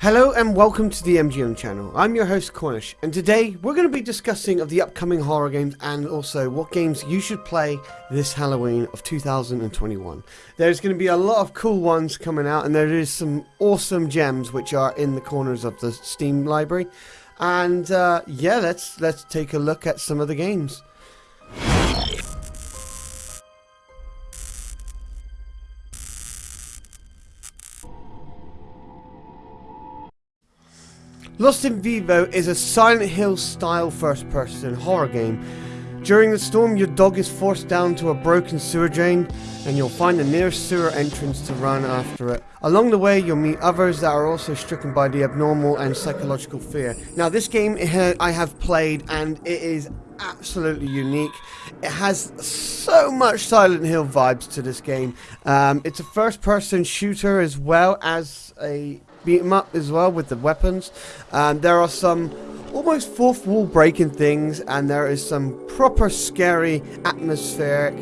Hello and welcome to the MGM channel. I'm your host Cornish and today we're going to be discussing of the upcoming horror games and also what games you should play this Halloween of 2021. There's going to be a lot of cool ones coming out and there is some awesome gems which are in the corners of the Steam library. And uh, yeah, let's let's take a look at some of the games. Lost in Vivo is a Silent Hill style first person horror game. During the storm, your dog is forced down to a broken sewer drain, and you'll find the nearest sewer entrance to run after it. Along the way, you'll meet others that are also stricken by the abnormal and psychological fear. Now, this game I have played, and it is absolutely unique. It has so much Silent Hill vibes to this game. Um, it's a first person shooter as well as a beat 'em up as well with the weapons. Um, there are some almost fourth wall breaking things, and there is some proper scary atmospheric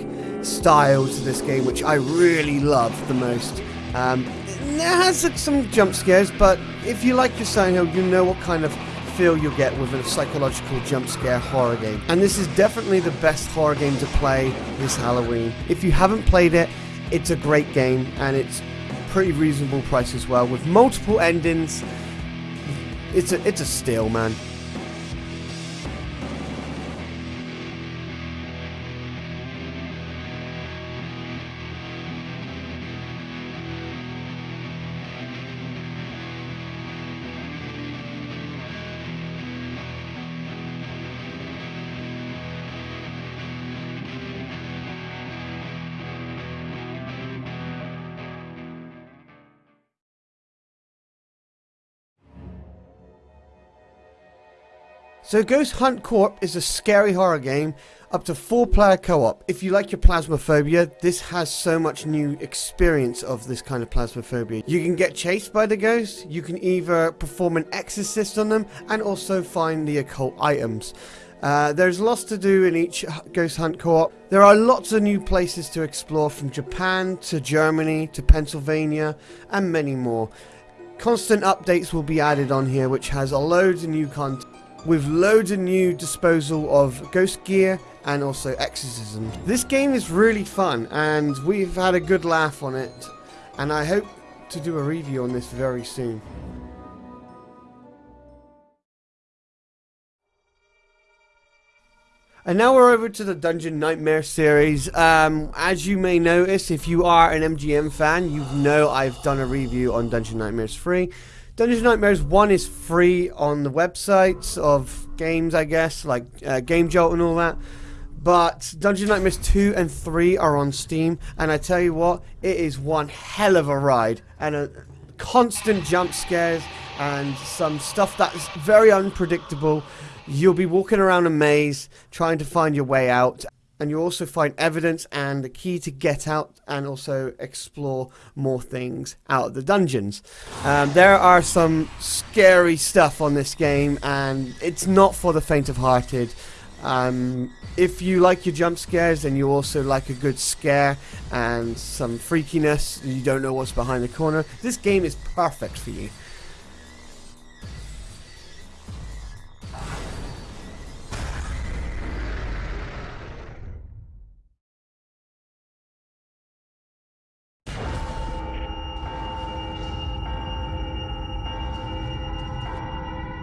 style to this game, which I really love the most. Um, it has some jump scares, but if you like your Silent Hill, you know what kind of feel you'll get with a psychological jump scare horror game. And this is definitely the best horror game to play this Halloween. If you haven't played it, it's a great game and it's pretty reasonable price as well with multiple endings. It's a it's a steal, man. So Ghost Hunt Co-op is a scary horror game up to four player co-op. If you like your Phasmophobia, this has so much new experience of this kind of Phasmophobia. You can get chased by the ghosts, you can either perform an exorcist on them, and also find the occult items. Uh, there's lots to do in each Ghost Hunt co-op. There are lots of new places to explore from Japan to Germany to Pennsylvania and many more. Constant updates will be added on here which has a loads of new content with loads of new disposal of ghost gear and also exorcism. This game is really fun and we've had a good laugh on it and I hope to do a review on this very soon. And now we're over to the Dungeon Nightmare series. Um, as you may notice, if you are an MGM fan, you know I've done a review on Dungeon Nightmares 3. Dungeons Nightmares 1 is free on the websites of games, I guess, like uh, Game Jolt and all that. But Dungeon Nightmares 2 and 3 are on Steam, and I tell you what, it is one hell of a ride. And a constant jump scares, and some stuff that's very unpredictable. You'll be walking around a maze, trying to find your way out, and you also find evidence and the key to get out and also explore more things out of the dungeons. Um, there are some scary stuff on this game and it's not for the faint of hearted. Um, if you like your jump scares and you also like a good scare and some freakiness, you don't know what's behind the corner, this game is perfect for you.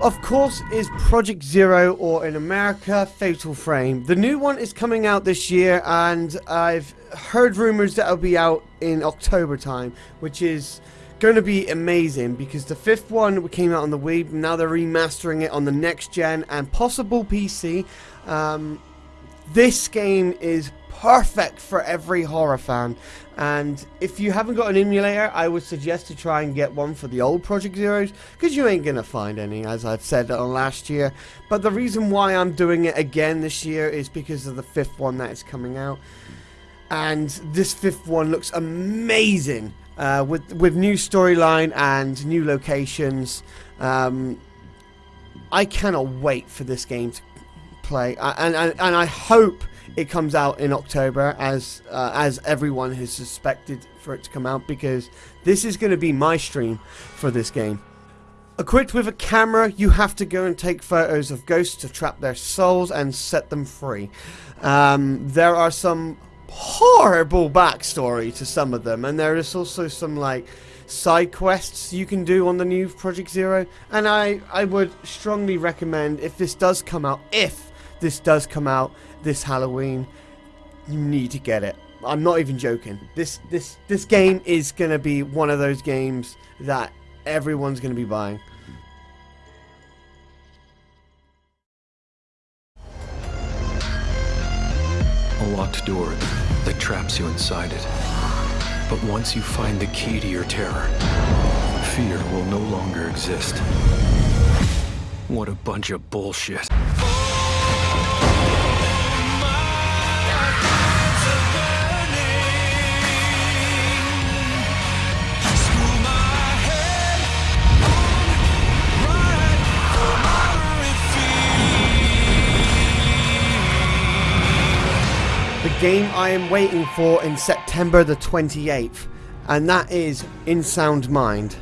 Of course, is Project Zero, or in America, Fatal Frame. The new one is coming out this year, and I've heard rumors that it'll be out in October time, which is going to be amazing because the fifth one came out on the Wii, now they're remastering it on the next gen and possible PC. Um, this game is perfect for every horror fan. And if you haven't got an emulator, I would suggest to try and get one for the old Project Zeros, because you ain't going to find any, as I've said on last year. But the reason why I'm doing it again this year is because of the fifth one that is coming out. And this fifth one looks amazing, uh, with, with new storyline and new locations. Um, I cannot wait for this game to play, and, and, and I hope it comes out in October, as uh, as everyone has suspected for it to come out, because this is going to be my stream for this game. Equipped with a camera, you have to go and take photos of ghosts to trap their souls and set them free. Um, there are some horrible backstory to some of them, and there is also some like side quests you can do on the new Project Zero. And I, I would strongly recommend if this does come out, if this does come out this Halloween, you need to get it. I'm not even joking. This this this game is gonna be one of those games that everyone's gonna be buying. A locked door that traps you inside it. But once you find the key to your terror, fear will no longer exist. What a bunch of bullshit. Game I am waiting for in September the 28th, and that is In Sound Mind.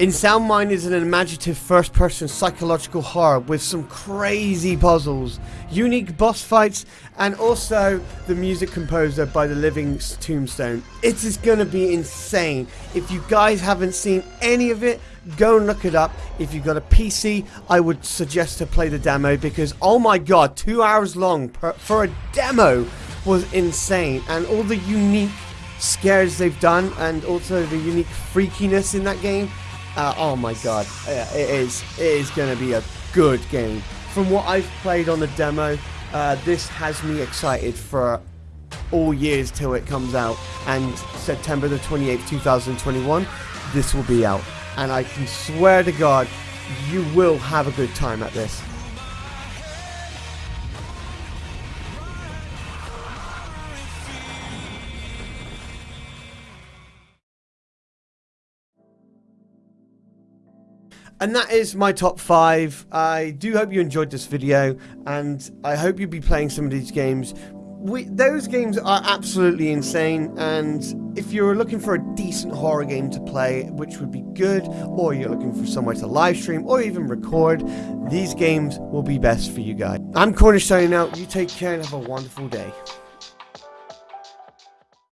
In Sound Mind is an imaginative first person psychological horror with some crazy puzzles, unique boss fights, and also the music composer by the Living Tombstone. It is gonna be insane. If you guys haven't seen any of it, go and look it up. If you've got a PC, I would suggest to play the demo because, oh my god, two hours long per, for a demo was insane. And all the unique scares they've done and also the unique freakiness in that game. Uh, oh my god, uh, it is, it is going to be a good game. From what I've played on the demo, uh, this has me excited for all years till it comes out. And September the 28th, 2021, this will be out and I can swear to God, you will have a good time at this. And that is my top 5. I do hope you enjoyed this video, and I hope you'll be playing some of these games we, those games are absolutely insane, and if you're looking for a decent horror game to play, which would be good, or you're looking for somewhere to live stream or even record, these games will be best for you guys. I'm Cornish signing out. You take care and have a wonderful day.